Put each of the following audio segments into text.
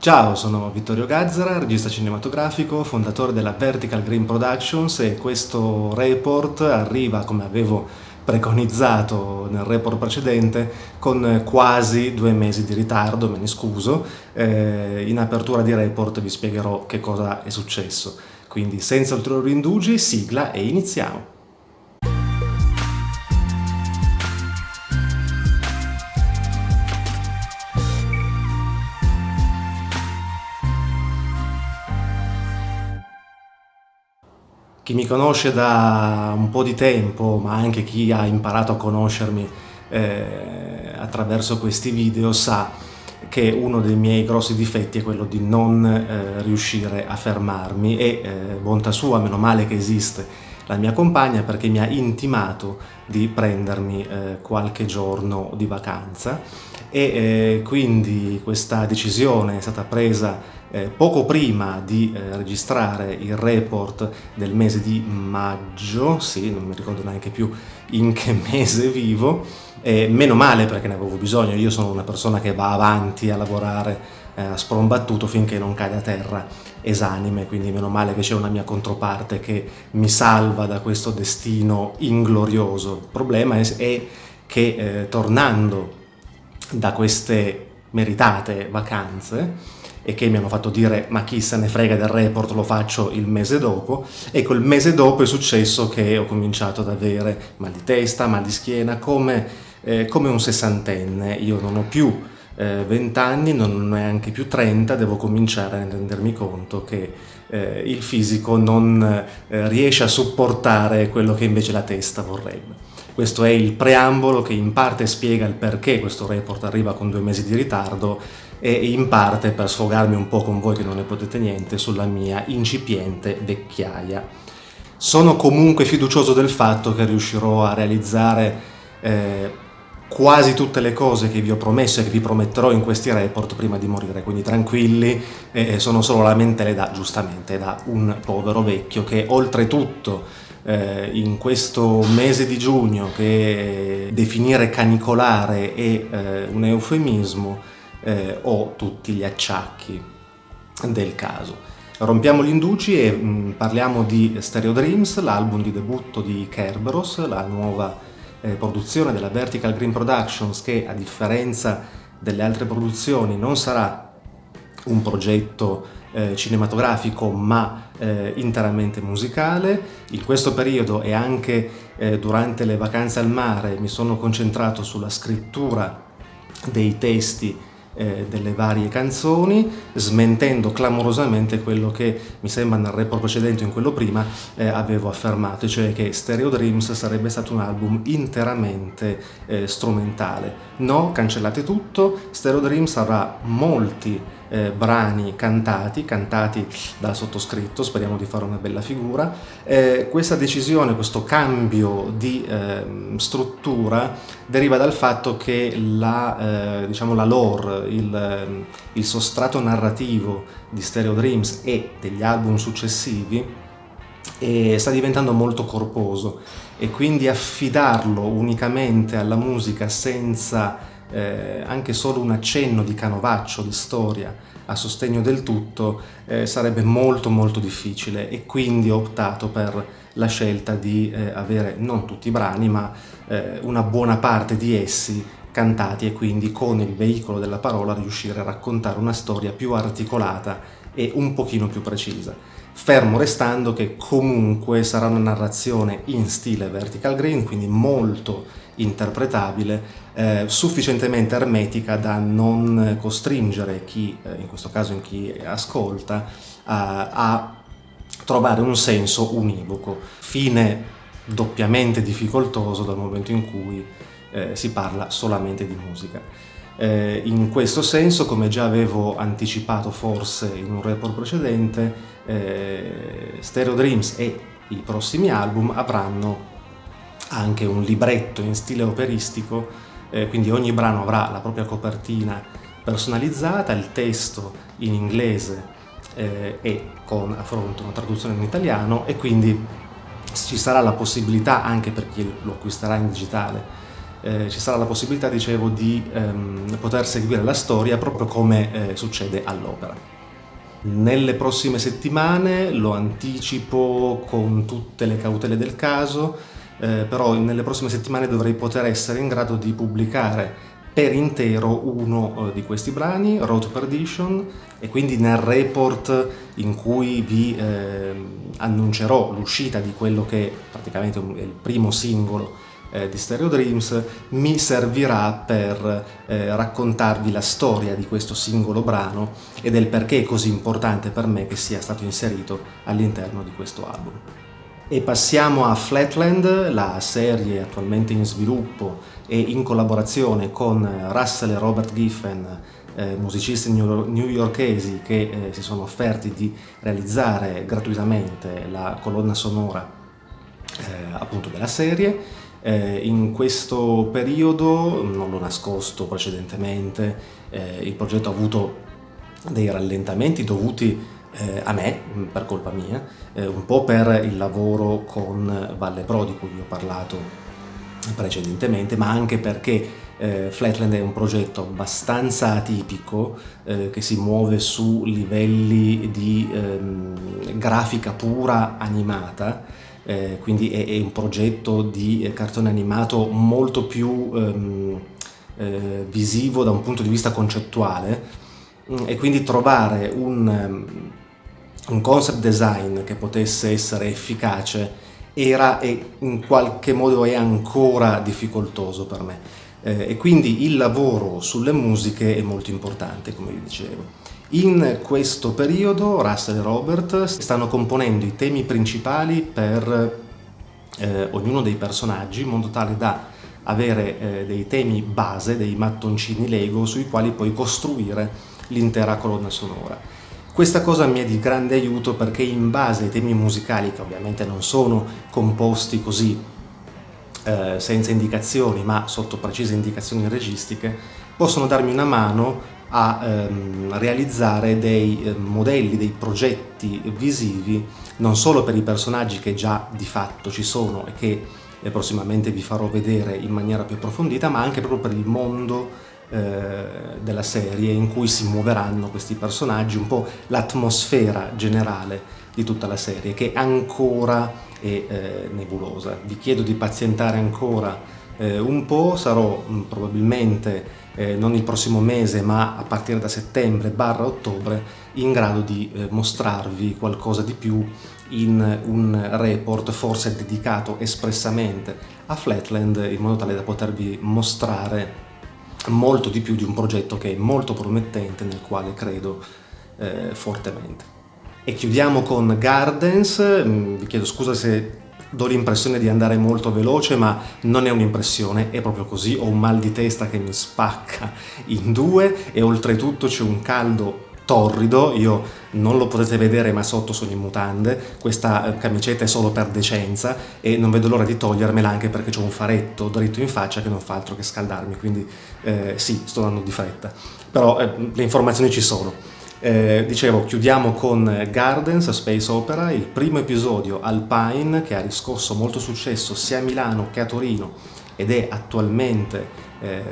Ciao, sono Vittorio Gazzara, regista cinematografico, fondatore della Vertical Green Productions e questo report arriva, come avevo preconizzato nel report precedente, con quasi due mesi di ritardo, me ne scuso. Eh, in apertura di report vi spiegherò che cosa è successo. Quindi senza ulteriori indugi, sigla e iniziamo. Chi mi conosce da un po' di tempo, ma anche chi ha imparato a conoscermi eh, attraverso questi video, sa che uno dei miei grossi difetti è quello di non eh, riuscire a fermarmi e eh, bontà sua, meno male che esiste la mia compagna perché mi ha intimato di prendermi eh, qualche giorno di vacanza e eh, quindi questa decisione è stata presa eh, poco prima di eh, registrare il report del mese di maggio, sì, non mi ricordo neanche più in che mese vivo, eh, meno male perché ne avevo bisogno, io sono una persona che va avanti a lavorare eh, sprombattuto finché non cade a terra esanime, quindi meno male che c'è una mia controparte che mi salva da questo destino inglorioso. Il problema è, è che eh, tornando da queste meritate vacanze, e che mi hanno fatto dire ma chi se ne frega del report lo faccio il mese dopo ecco il mese dopo è successo che ho cominciato ad avere mal di testa, mal di schiena come, eh, come un sessantenne. Io non ho più eh, 20 anni, non neanche più 30 devo cominciare a rendermi conto che eh, il fisico non eh, riesce a supportare quello che invece la testa vorrebbe. Questo è il preambolo che in parte spiega il perché questo report arriva con due mesi di ritardo e in parte per sfogarmi un po' con voi che non ne potete niente sulla mia incipiente vecchiaia. Sono comunque fiducioso del fatto che riuscirò a realizzare eh, quasi tutte le cose che vi ho promesso e che vi prometterò in questi report prima di morire, quindi tranquilli, eh, sono solo lamentele da, giustamente, da un povero vecchio che oltretutto eh, in questo mese di giugno che definire canicolare è eh, un eufemismo, eh, o tutti gli acciacchi del caso. Rompiamo gli indugi e mh, mm, parliamo di Stereo Dreams, l'album di debutto di Kerberos, la nuova eh, produzione della Vertical Green Productions che a differenza delle altre produzioni non sarà un progetto eh, cinematografico ma eh, interamente musicale. In questo periodo e anche eh, durante le vacanze al mare mi sono concentrato sulla scrittura dei testi eh, delle varie canzoni, smentendo clamorosamente quello che mi sembra nel report precedente in quello prima eh, avevo affermato, cioè che Stereo Dreams sarebbe stato un album interamente eh, strumentale. No, cancellate tutto, Stereo Dreams avrà molti eh, brani cantati, cantati dal sottoscritto, speriamo di fare una bella figura. Eh, questa decisione, questo cambio di eh, struttura deriva dal fatto che la, diciamo la lore, il, il sostrato narrativo di Stereo Dreams e degli album successivi sta diventando molto corposo. E quindi affidarlo unicamente alla musica senza eh, anche solo un accenno di canovaccio, di storia a sostegno del tutto eh, sarebbe molto molto difficile e quindi ho optato per la scelta di eh, avere non tutti i brani ma eh, una buona parte di essi cantati e quindi con il veicolo della parola riuscire a raccontare una storia più articolata e un pochino più precisa. Fermo restando che comunque sarà una narrazione in stile vertical green, quindi molto interpretabile, eh, sufficientemente ermetica da non costringere chi, eh, in questo caso in chi ascolta, a, a trovare un senso univoco, fine doppiamente difficoltoso dal momento in cui eh, si parla solamente di musica. Eh, in questo senso, come già avevo anticipato forse in un report precedente, eh, Stereo Dreams e i prossimi album avranno anche un libretto in stile operistico, eh, quindi ogni brano avrà la propria copertina personalizzata, il testo in inglese eh, e con a fronte una traduzione in italiano e quindi ci sarà la possibilità anche per chi lo acquisterà in digitale eh, ci sarà la possibilità, dicevo, di ehm, poter seguire la storia proprio come eh, succede all'opera. Nelle prossime settimane, lo anticipo con tutte le cautele del caso, eh, però nelle prossime settimane dovrei poter essere in grado di pubblicare per intero uno eh, di questi brani, Road to Perdition, e quindi nel report in cui vi eh, annuncerò l'uscita di quello che praticamente è il primo singolo eh, di Stereo Dreams mi servirà per eh, raccontarvi la storia di questo singolo brano e del perché è così importante per me che sia stato inserito all'interno di questo album. E passiamo a Flatland, la serie attualmente in sviluppo e in collaborazione con Russell e Robert Giffen, eh, musicisti newyorkesi che eh, si sono offerti di realizzare gratuitamente la colonna sonora eh, appunto della serie. Eh, in questo periodo, non l'ho nascosto precedentemente, eh, il progetto ha avuto dei rallentamenti dovuti eh, a me, per colpa mia, eh, un po' per il lavoro con Valle Pro di cui vi ho parlato precedentemente, ma anche perché eh, Flatland è un progetto abbastanza atipico eh, che si muove su livelli di ehm, grafica pura animata, eh, quindi è, è, un progetto di eh, cartone animato molto più ehm, eh, visivo da un punto di vista concettuale mm, e quindi trovare un, ehm, un concept design che potesse essere efficace era e in qualche modo è ancora difficoltoso per me eh, e quindi il lavoro sulle musiche è molto importante come vi dicevo. In questo periodo Russell e Robert stanno componendo i temi principali per eh, ognuno dei personaggi in modo tale da avere eh, dei temi base, dei mattoncini Lego sui quali poi costruire l'intera colonna sonora. Questa cosa mi è di grande aiuto perché in base ai temi musicali, che ovviamente non sono composti così eh, senza indicazioni, ma sotto precise indicazioni registiche, possono darmi una mano a ehm, realizzare dei eh, modelli, dei progetti visivi, non solo per i personaggi che già di fatto ci sono e che eh, prossimamente vi farò vedere in maniera più approfondita, ma anche proprio per il mondo eh, della serie in cui si muoveranno questi personaggi, un po' l'atmosfera generale di tutta la serie che ancora è eh, nebulosa. Vi chiedo di pazientare ancora eh, un po', sarò mh, mm, probabilmente eh, non il prossimo mese ma a partire da settembre barra ottobre in grado di eh, mostrarvi qualcosa di più in un report forse dedicato espressamente a Flatland in modo tale da potervi mostrare molto di più di un progetto che è molto promettente, nel quale credo eh, fortemente. E chiudiamo con Gardens, mm, vi chiedo scusa se do l'impressione di andare molto veloce, ma non è un'impressione, è proprio così, ho un mal di testa che mi spacca in due e oltretutto c'è un caldo torrido, io non lo potete vedere ma sotto sono in mutande, questa eh, camicetta è solo per decenza e non vedo l'ora di togliermela anche perché ho un faretto dritto in faccia che non fa altro che scaldarmi, quindi eh, sì, sto andando di fretta, però eh, le informazioni ci sono. Eh, dicevo, chiudiamo con Gardens, Space Opera, il primo episodio Alpine che ha riscosso molto successo sia a Milano che a Torino ed è attualmente eh,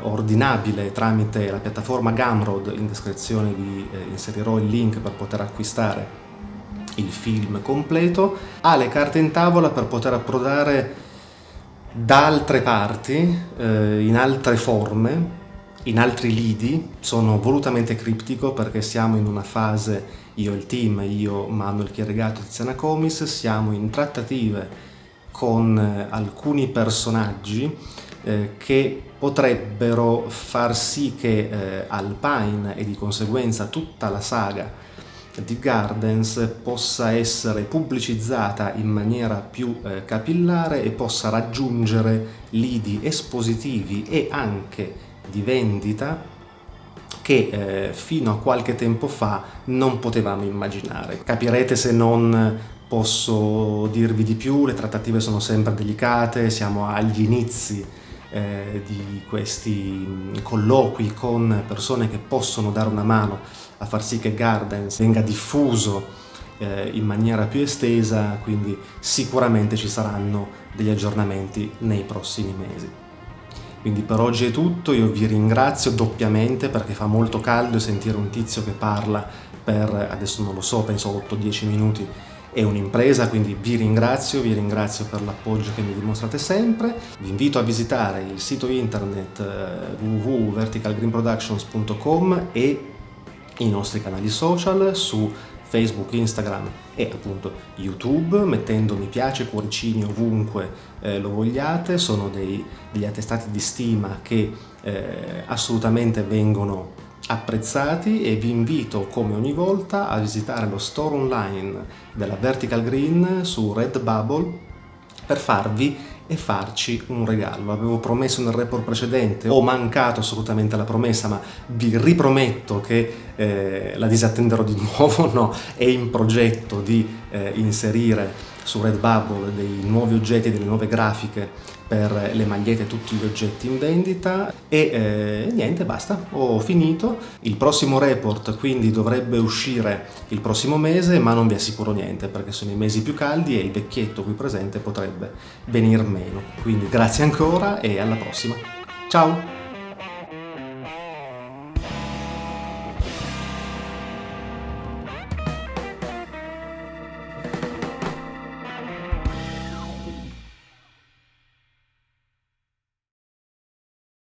ordinabile tramite la piattaforma Gumroad, in descrizione vi eh, inserirò il link per poter acquistare il film completo, ha le carte in tavola per poter approdare da altre parti, eh, in altre forme, in altri lidi, sono volutamente criptico perché siamo in una fase, io e il team, io Manuel Chieregato e Tiziana Comis, siamo in trattative con eh, alcuni personaggi eh, che potrebbero far sì che eh, Alpine e di conseguenza tutta la saga di Gardens possa essere pubblicizzata in maniera più eh, capillare e possa raggiungere lidi espositivi e anche di vendita che eh, fino a qualche tempo fa non potevamo immaginare. Capirete se non posso dirvi di più, le trattative sono sempre delicate, siamo agli inizi eh, di questi colloqui con persone che possono dare una mano a far sì che Gardens venga diffuso eh, in maniera più estesa, quindi sicuramente ci saranno degli aggiornamenti nei prossimi mesi. Quindi per oggi è tutto, io vi ringrazio doppiamente perché fa molto caldo sentire un tizio che parla per, adesso non lo so, penso 8-10 minuti è un'impresa, quindi vi ringrazio, vi ringrazio per l'appoggio che mi dimostrate sempre. Vi invito a visitare il sito internet eh, www.verticalgreenproductions.com e i nostri canali social su Facebook, Instagram e appunto YouTube, mettendo mi piace, cuoricini ovunque eh, lo vogliate, sono dei, degli attestati di stima che eh, assolutamente vengono apprezzati e vi invito come ogni volta a visitare lo store online della Vertical Green su Redbubble per farvi e farci un regalo. Avevo promesso nel report precedente, ho mancato assolutamente alla promessa, ma vi riprometto che eh, la disattenderò di nuovo, no, è in progetto di eh, inserire su Redbubble dei nuovi oggetti, delle nuove grafiche per le magliette e tutti gli oggetti in vendita. E eh, niente basta ho finito. Il prossimo report quindi dovrebbe uscire il prossimo mese ma non vi assicuro niente perché sono i mesi più caldi e il vecchietto qui presente potrebbe venir meno. Quindi grazie ancora e alla prossima. Ciao